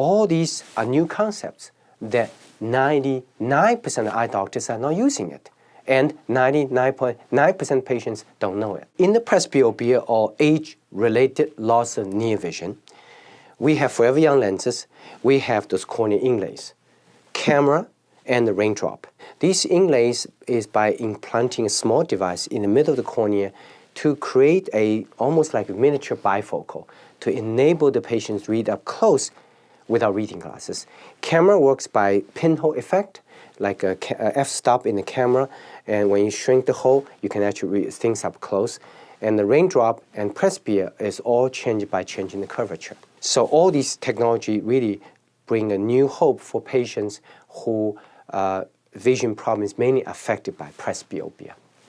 all these are new concepts that 99% of eye doctors are not using it and 99.9% patients don't know it. In the presbyopia or age-related loss of near vision, we have forever young lenses, we have those corneal inlays, KAMRA, and the raindrop. These inlays is by implanting a small device in the middle of the cornea to create a almost like a miniature bifocal to enable the patients read up close without reading glasses. KAMRA works by pinhole effect, like a, a f-stop in the camera, and when you shrink the hole, you can actually read things up close. And the raindrop and Presbia is all changed by changing the curvature. So all these technology really bring a new hope for patients who uh, vision problems mainly affected by presbyopia.